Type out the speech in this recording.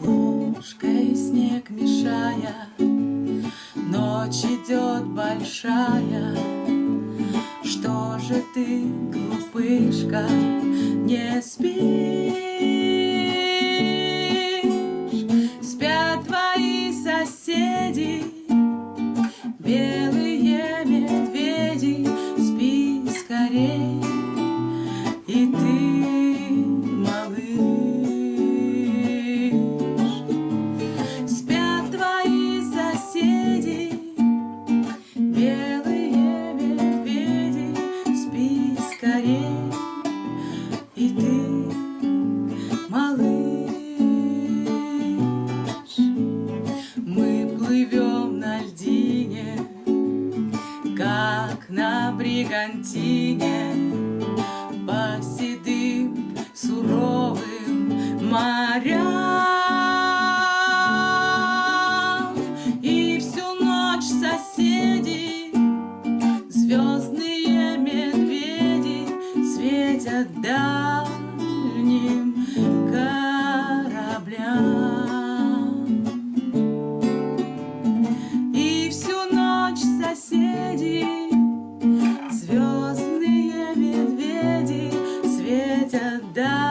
Ложкой снег мешая, Ночь идет большая, Что же ты, глупышка, не спишь? Спят твои соседи, Белые it is. как на бригантине. По седым суровым морям. И всю ночь соседи, звездные медведи Светят даль da da